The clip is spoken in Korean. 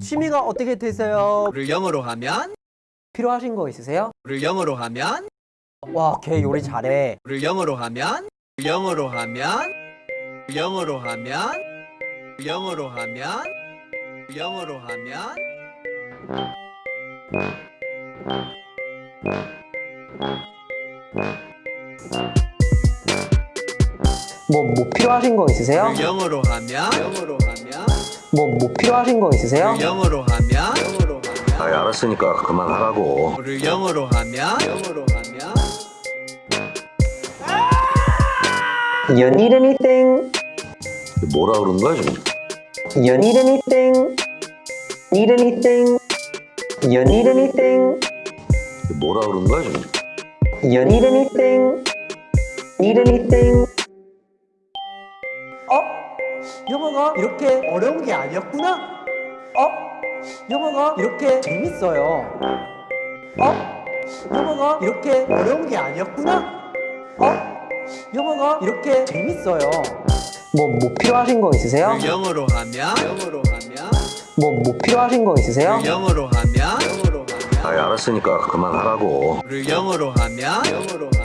취미가 어떻게 되세요? 를 영어로 하면? 필요하신 거 있으세요? 를 영어로 하면? 와, 걔 요리 잘해. 를 영어로 하면? 영어로 하면? 영어로 하면? 영어로 하면? 영어로 하면? 뭐, 뭐 필요하신 거 있으세요? 를 영어로 하면? 영어로 하면 뭐, 뭐 필요하신 거 있으세요? 를 영어로 하면 영어로 하면 아, 알았으니까 그만하라고. 를 영어로 하면 영어로 하면 You need anything? 뭐라 그러는 거야, 지금? You need anything? Need anything? You need anything? 뭐라 그러는 거야, 지금? You need anything? Need anything? 어? 영어가 이렇게 어려운 게 아니었구나? 어? 영어가 이렇게 재밌어요. 어? 영어가 이렇게 어려운 게 아니었구나? 어? 영어가 이렇게 재밌어요. 뭐, 뭐 필요하신 거 있으세요? 를 영어로 하면 영어로 하면 뭐, 뭐 필요하신 거 있으세요? 를 영어로 하면 영어로 아, 하면 알았으니까 그만하라고. 를 영어로 하면 영어로 하면